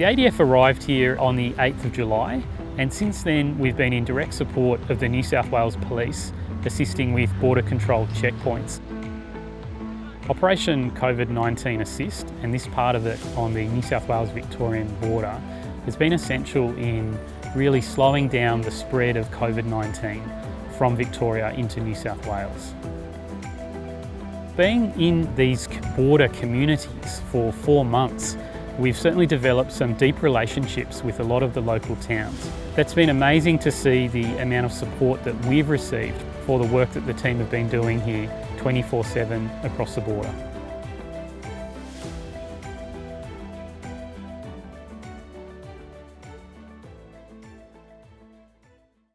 The ADF arrived here on the 8th of July and since then we've been in direct support of the New South Wales Police assisting with border control checkpoints. Operation COVID-19 Assist and this part of it on the New South Wales Victorian border has been essential in really slowing down the spread of COVID-19 from Victoria into New South Wales. Being in these border communities for four months, we've certainly developed some deep relationships with a lot of the local towns. That's been amazing to see the amount of support that we've received for the work that the team have been doing here 24-7 across the border.